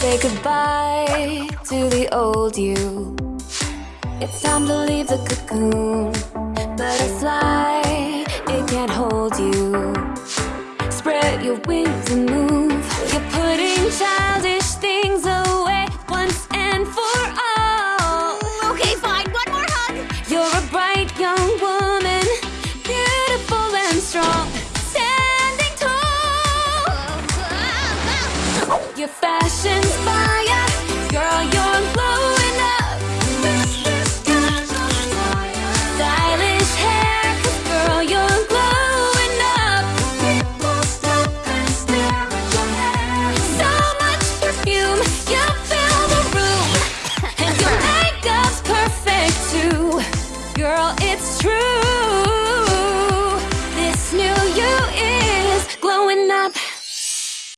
say goodbye to the old you. It's time to leave the cocoon. Butterfly, it can't hold you. Spread your wings and move. You're putting Your fashion's fire.